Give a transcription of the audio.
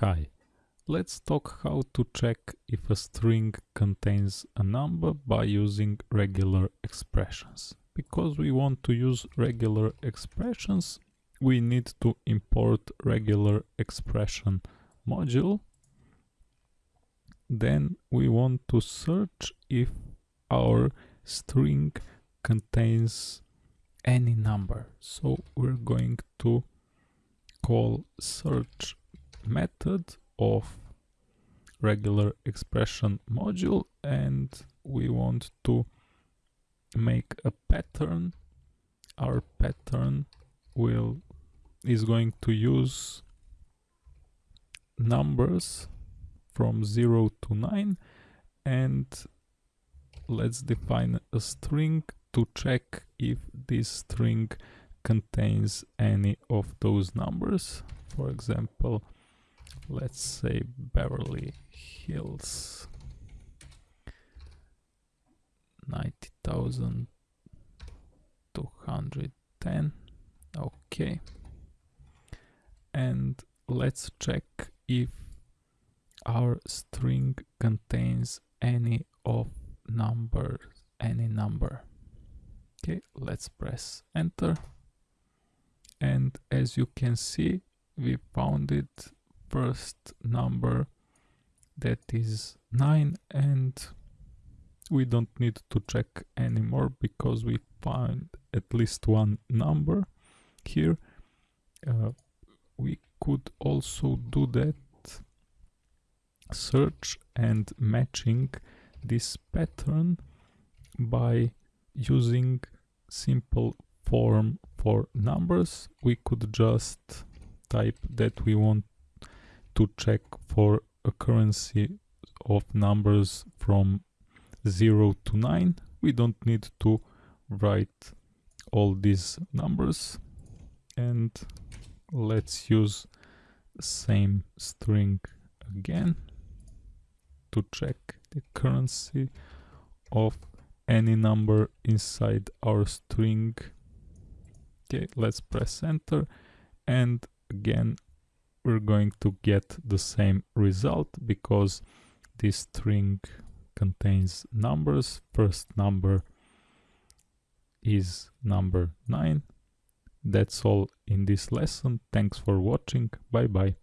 Hi, let's talk how to check if a string contains a number by using regular expressions. Because we want to use regular expressions, we need to import regular expression module. Then we want to search if our string contains any number. So we're going to call search method of regular expression module and we want to make a pattern. Our pattern will is going to use numbers from 0 to 9 and let's define a string to check if this string contains any of those numbers. For example let's say Beverly Hills. 90,210 okay. And let's check if our string contains any of numbers any number. Okay let's press enter. And as you can see we found it first number that is 9 and we don't need to check anymore because we find at least one number here. Uh, we could also do that search and matching this pattern by using simple form for numbers. We could just type that we want to check for a currency of numbers from 0 to 9 we don't need to write all these numbers and let's use same string again to check the currency of any number inside our string. Okay let's press enter and again we're going to get the same result because this string contains numbers. First number is number 9. That's all in this lesson. Thanks for watching. Bye bye.